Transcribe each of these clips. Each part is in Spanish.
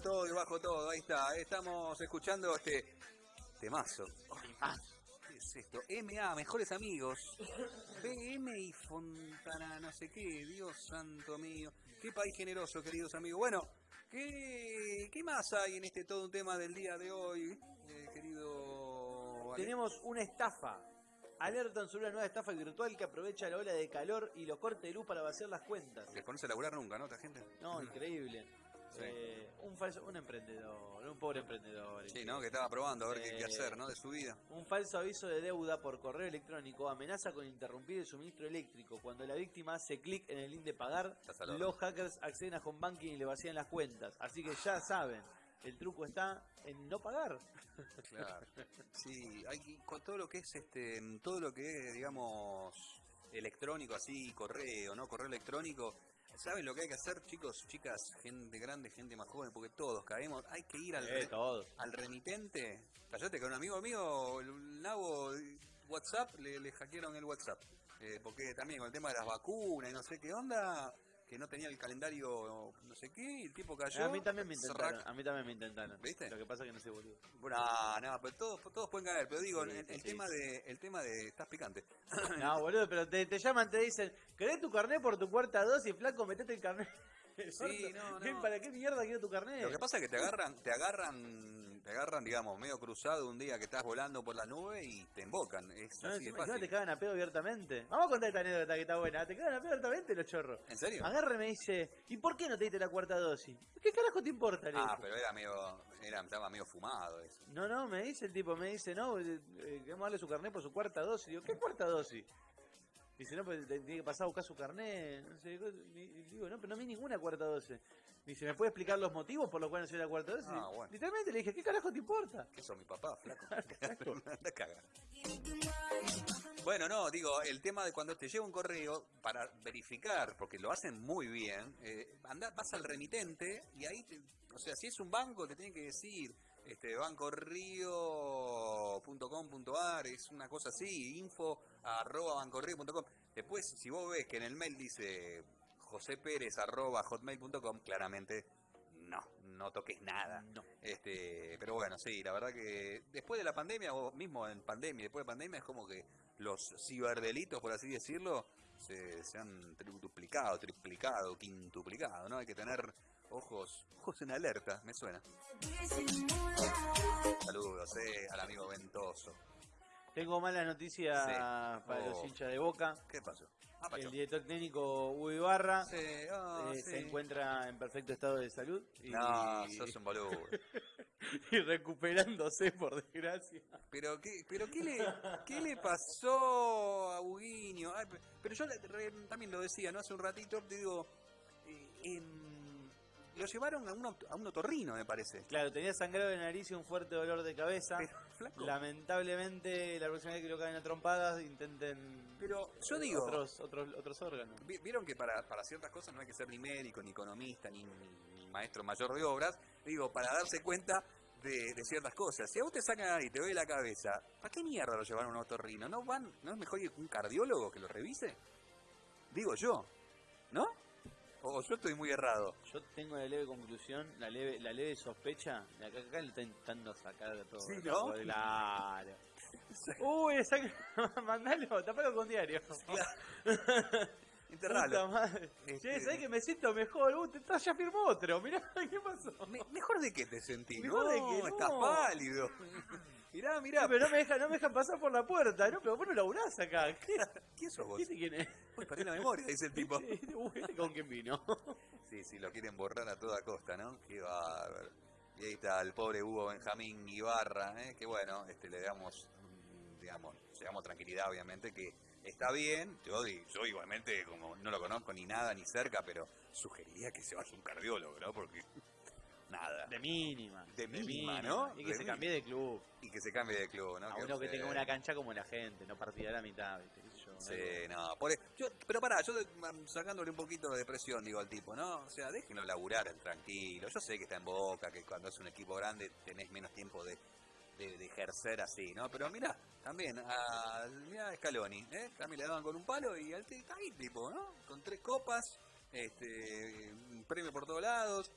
todo y bajo todo, ahí está. Estamos escuchando este temazo. ¿Qué es esto? MA, mejores amigos. BM y Fontana, no sé qué. Dios santo mío. Qué país generoso, queridos amigos. Bueno, ¿qué, qué más hay en este todo un tema del día de hoy, eh, querido? Tenemos una estafa. Alertan sobre una nueva estafa virtual que aprovecha la ola de calor y los cortes de luz para vaciar las cuentas. ¿Les pones a laburar nunca, no, esta gente? No, increíble. Sí. Eh, un falso, un emprendedor, un pobre emprendedor. Sí, ¿no? Que estaba probando a ver qué, qué Eh, hacer, ¿no? De su vida. Un falso aviso de deuda por correo electrónico amenaza con interrumpir el suministro eléctrico. Cuando la víctima hace clic en el link de pagar, los hackers acceden a home banking y le vacían las cuentas. Así que ya saben, el truco está en no pagar. Claro. Sí, hay con todo lo que es este, todo lo que es, digamos, electrónico, así, correo, ¿no? Correo electrónico. ¿Saben lo que hay que hacer, chicos, chicas, gente grande, gente más joven? Porque todos caemos. Hay que ir al, re- al remitente. Callate que a un amigo mío, el nabo WhatsApp, le, le hackearon el WhatsApp. Eh, porque también con el tema de las vacunas y no sé qué onda, que no tenía el calendario no sé qué, y el tipo cayó. A mí también me intentaron. A mí también me intentaron. ¿Viste? Lo que pasa es que no soy boludo. Bueno, no, pero todos, todos pueden caer, pero digo, Sí, el, sí, el sí. tema de, el tema de, estás picante. No, boludo, pero te, te llaman, te dicen, ¿querés tu carnet por tu cuarta dosis, flaco? Metete el carnet. Sí, no, ¿Qué- no. ¿Para qué mierda quiero tu carnet? Lo que pasa es que te agarran, te agarran, te agarran, digamos, medio cruzado un día que estás volando por la nube y te embocan. Es No, así de fácil. te cagan a pedo abiertamente. Vamos a contar esta anécdota que está buena. Te cagan a pedo abiertamente los chorros. ¿En serio? Agarra y me dice, ¿y por qué no te diste la cuarta dosis? ¿Qué carajo te importa? le Ah, pero era medio, era, estaba medio fumado eso. No, no, me dice el tipo, me dice, no, eh, eh, queremos darle su carnet por su cuarta dosis. Digo, ¿qué cuarta dosis? Dice, no, pues te- tiene que pasar a buscar su carnet. No sé, digo, no, pero no vi ninguna cuarta dosis. Dice, ¿me puede explicar los motivos por los cuales no soy la cuarta dosis? Ah, bueno. Literalmente le dije, ¿qué carajo te importa? ¿Qué sos mi papá, flaco? Anda a cagar. Bueno, no, digo, el tema de cuando te llega un correo para verificar, porque lo hacen muy bien, eh, anda, vas al remitente y ahí, te- o sea, si es un banco, te tienen que decir, este, bancorrío.com.ar, es una cosa así, info arroba bancorrío.com. Después, si vos ves que en el mail dice josepérez arroba hotmail.com, claramente no, no toques nada. No. Este, pero bueno, sí, la verdad que después de la pandemia, o mismo en pandemia, después de pandemia, es como que los ciberdelitos, por así decirlo, se, se han duplicado, triplicado, quintuplicado, ¿no? Hay que tener ojos, ojos en alerta, me suena. Saludos, eh, al amigo Ventoso. Tengo malas noticias Sí. para Oh. los hinchas de Boca. ¿Qué pasó? Ah, Pacho. El director técnico Hugo Ibarra Sí, ah, eh, sí. se encuentra en perfecto estado de salud y, No, sos un boludo. y recuperándose, por desgracia. Pero qué, pero qué le, qué le pasó a. Ay, pe- pero yo también lo decía, ¿no? Hace un ratito, te digo, eh, lo llevaron a un, a un otorrino, me parece. Claro, tenía sangrado de nariz y un fuerte dolor de cabeza. Pero, flaco, Lamentablemente, la próxima vez que lo caen a trompadas, intenten pero yo digo, otros, otros, otros órganos. vi- vieron que para, para ciertas cosas no hay que ser ni médico, ni economista, ni, ni maestro mayor de obras, digo, para darse cuenta de, de ciertas cosas. Si a vos te sacan y te ve la cabeza, ¿para qué mierda lo llevaron a un otorrino? ¿No van, no es mejor ir un cardiólogo que lo revise? Digo yo, ¿no? O yo estoy muy errado. Yo tengo la leve conclusión, la leve, la leve sospecha, de acá, acá le está intentando sacar de todo. Sí, ¿no? Claro. Uy, saca, mandalo, tapalo con diario. Enterralo. Puta madre. Este- Che, ¿sabés que me siento mejor? Uh, te, ya firmó otro, mirá, ¿qué pasó? Me- mejor de que te sentís, Mejor no, de que no. estás pálido. Mirá, mirá. Pero no me dejan no me dejan pasar por la puerta, ¿no? Pero vos no laburás acá. ¿Qué? ¿Quién sos vos? ¿Viste quién es? Uy, perdí la memoria, dice el tipo. Uy, ¿viste con quién vino? Sí, sí, lo quieren borrar a toda costa, ¿no? Qué bárbaro. Y ahí está el pobre Hugo Benjamín Ibarra, ¿eh? que bueno, este, le damos, digamos, le damos tranquilidad, obviamente, que está bien. Yo, yo igualmente, como no lo conozco ni nada ni cerca, pero sugeriría que se vaya un cardiólogo, ¿no? Porque nada. De mínima. De mínima, ¿no? Y que De se cambie de club. Y que se cambie de club, ¿no? A uno que tenga una cancha como la gente, no partida a la mitad, ¿viste? ¿Qué sé yo? Sí, no, por e- yo, pero pará, yo mm, sacándole un poquito de presión, digo al tipo, ¿no? O sea, déjenlo laburar tranquilo. Yo sé que está en boca, que cuando es un equipo grande tenés menos tiempo de, de, de ejercer así, ¿no? Pero mirá, también, a, mirá a Scaloni, ¿eh? También le daban con un palo y al ahí tipo, ¿no? Con tres copas, este, un premio por todos lados.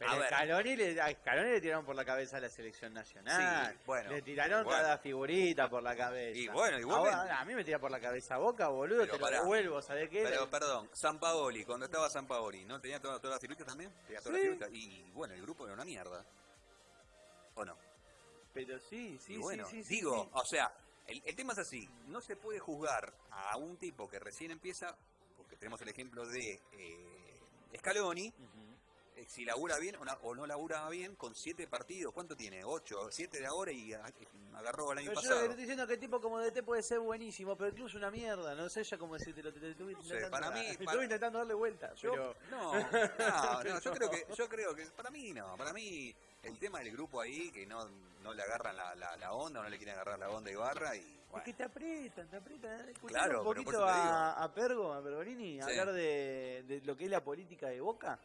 Pero a. Scaloni le, a Scaloni le tiraron por la cabeza a la selección nacional. Sí, bueno, Le tiraron bueno. cada figurita por la cabeza. Y bueno, igualmente. Ahora, a mí me tira por la cabeza Boca, boludo, Pero te pará. lo devuelvo, ¿sabés qué? Pero perdón, San Paoli, cuando estaba San Paoli, ¿no tenía todas, todas las figuritas también? Tenía todas Sí. las figuritas. Y bueno, el grupo era una mierda. ¿O no? Pero sí, sí, y bueno, sí, sí, digo, sí. o sea, el, el tema es así, no se puede juzgar a un tipo que recién empieza, porque tenemos el ejemplo de eh, Scaloni, si labura bien o, na- o no labura bien con siete partidos, ¿cuánto tiene? ¿Ocho? ¿Siete de ahora y ah, eh, agarró el año Pero yo pasado? te estoy diciendo es que el tipo como DT puede ser buenísimo, pero incluso una mierda, no sé ya cómo decirte, lo estuve sé, intentando, para mí- estuve intentando darle vuelta, Yo, pero no, no, no, yo creo que, yo creo que para mí no, para mí el tema del grupo ahí que no, no le agarran la, la, la onda, o no le quieren agarrar la onda a Ibarra y es bueno, que te aprietan, te aprietan. Escuchame Claro, un pero por poquito eso te a, a Pergo, a Pergolini, Sí. hablar de, de lo que es la política de Boca.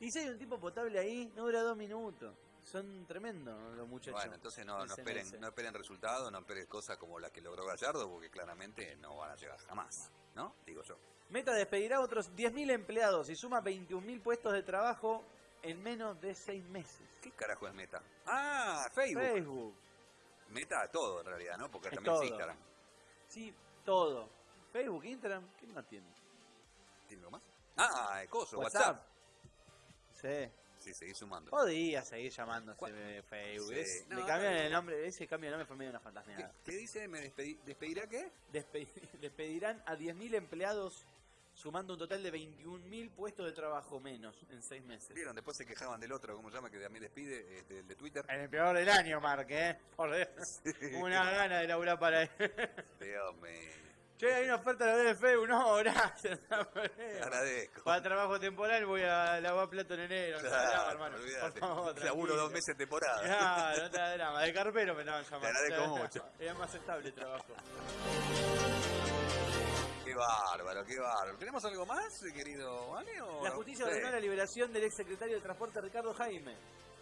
Y si hay un tipo potable ahí, no dura dos minutos. Son tremendos los muchachos. bueno, entonces no, esperen, no esperen resultados, no esperen cosas como las que logró Gallardo, porque claramente no van a llegar jamás, ¿no? Digo yo. Meta despedirá a otros 10.000 empleados y suma 21.000 puestos de trabajo en menos de seis meses. ¿Qué carajo es Meta? Ah, Facebook. Facebook. Meta todo en realidad, ¿no? Porque Es también es. Instagram. Sí, todo. Facebook, Instagram, ¿qué más tiene? ¿Tiene algo más? Ah, el coso, WhatsApp. Sí. Sí, seguí sumando. Podía seguir llamándose ¿Cuál? Facebook. Sí. Es- No, le cambian no, no. el nombre, ese cambio de nombre fue medio una ¿Qué, fantasmeada. qué dice? ¿Me despedi- despedirá qué? Despe- despedirán a 10.000 empleados sumando un total de 21.000 puestos de trabajo menos en seis meses. ¿Vieron? Después se quejaban del otro, ¿cómo se llama? Que también despide, eh, del de Twitter. El empleador del año, Mark, ¿eh? Por Dios. Una gana de laburar para él. Dios mío. Che, hay una oferta de Facebook. No, gracias. Te agradezco. Para trabajo temporal voy a lavar plato en enero. no Claro, hermano. olvídate. Por favor, Laburo dos meses de temporada. Claro, no te da drama. De carpero me estaban llamando. agradezco No te da mucho. Era más estable el trabajo. Qué bárbaro, qué bárbaro. ¿Tenemos algo más, querido Vale? La no? justicia ordenó la liberación del ex secretario de Transporte Ricardo Jaime.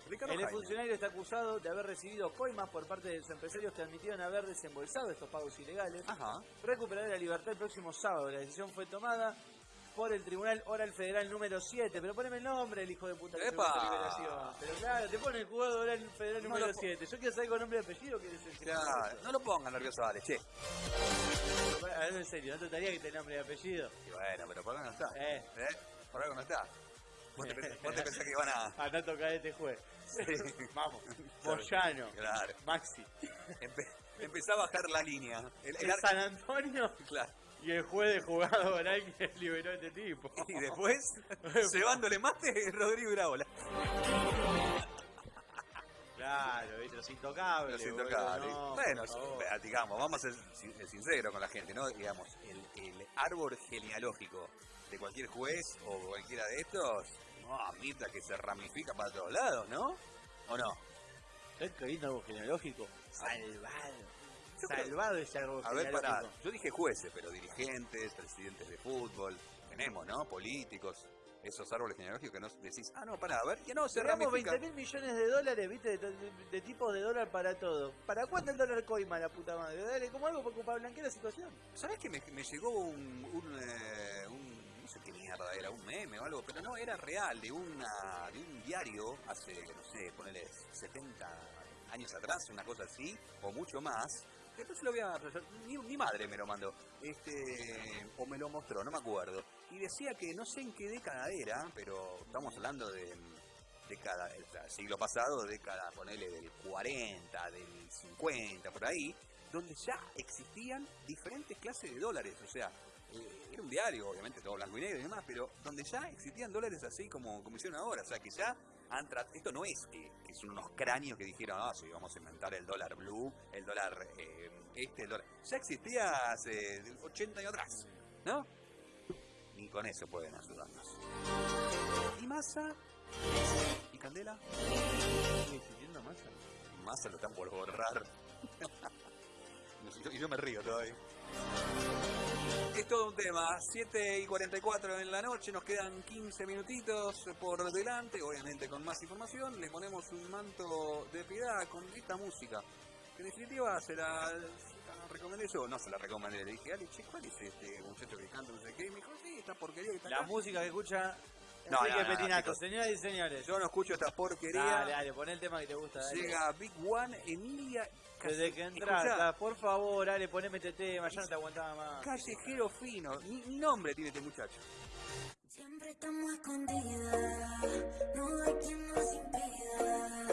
Ricardo El funcionario está acusado de haber recibido coimas por parte de los empresarios que admitieron haber desembolsado estos pagos ilegales. Ajá. Recuperará la libertad el próximo sábado. La decisión fue tomada por el Tribunal Oral Federal número 7. Pero poneme el nombre, el hijo de puta que ¡Epa! Pero claro, te pone el juzgado Oral Federal No número lo po- 7. Yo quiero saber con nombre y apellido quién es el que Claro, no lo pongan nervioso, Vale, che. En serio, ¿no te gustaría que te nombre y apellido? Y bueno, pero por algo no está. Eh. ¿Eh? Por algo no está. ¿Vos te, pensás- vos te pensás que iban a...? A tocar este juez. Sí. Vamos. Moyano. Claro. Maxi. Empe- empezá a bajar la línea. El- el El ar- San Antonio Claro. y el juez de jugado oral que liberó a este tipo. Y después, llevándole mate, Rodrigo Iraola. Claro, ¿viste? los intocables. Boludo, intocables. no, bueno, por favor. eh, digamos, vamos a ser sin- sinceros con la gente, ¿no? Digamos, el, el árbol genealógico de cualquier juez o cualquiera de estos, no admita que se ramifica para todos lados, ¿no? ¿O no? ¿Sabes qué lindo algo genealógico? Salvado. Yo creo- Salvado ese árbol A ver, pará, yo dije jueces, pero dirigentes, presidentes de fútbol, tenemos, ¿no? Políticos, esos árboles genealógicos que no decís, ah, no, pará, a ver, que no, se Tenemos ramifica. 20 mil millones de dólares, ¿viste? De, de- de tipos de dólar para todo. ¿Para cuánto el dólar coima, la puta madre? Dale, como algo para, para blanquear la situación. ¿Sabés que me, me llegó un, un, eh, era, un meme o algo, pero no, era real, de una de un diario hace, no sé, ponele 70 años atrás, una cosa así, o mucho más. Se lo voy a... Mi, madre me lo mandó, este, o me lo mostró, no me acuerdo. Y decía que no sé en qué década era, pero estamos hablando de década, sea, siglo pasado, década, ponele del 40, del 50, por ahí, donde ya existían diferentes clases de dólares, o sea, era un diario, obviamente todo blanco y negro y demás, pero donde ya existían dólares así como, como hicieron ahora, o sea, que ya han trat- esto no es que, que son unos cráneos que dijeron, ah, sí, vamos a inventar el dólar blue, el dólar eh, este, el dólar... Ya existía hace 80 años atrás, ¿no? Ni con eso pueden ayudarnos. ¿Y Massa? ¿Y Candela? ¿Sigue existiendo masa? Massa lo están por borrar. y yo me río todavía. Es todo un tema, 7 y 44 en la noche, nos quedan 15 minutitos por delante, obviamente con más información, le ponemos un manto de piedad con esta música, que en definitiva se la, se la recomendé yo, no se la recomendé, le dije, Ale, che, ¿cuál es este muchacho que canta no sé qué? Y me dijo, sí, esta porquería que está La acá". música que escucha no, Así que, no, Petinato, señoras y señores. Yo no escucho esta porquería. Dale, dale, pon el tema que te gusta. Llega Big One, Emilia desde que entraste, ah, por favor, dale, poneme este tema, ya no te aguantaba más. Callejero fino, ni nombre tiene este muchacho. Siempre estamos escondidas, no hay quien nos impida.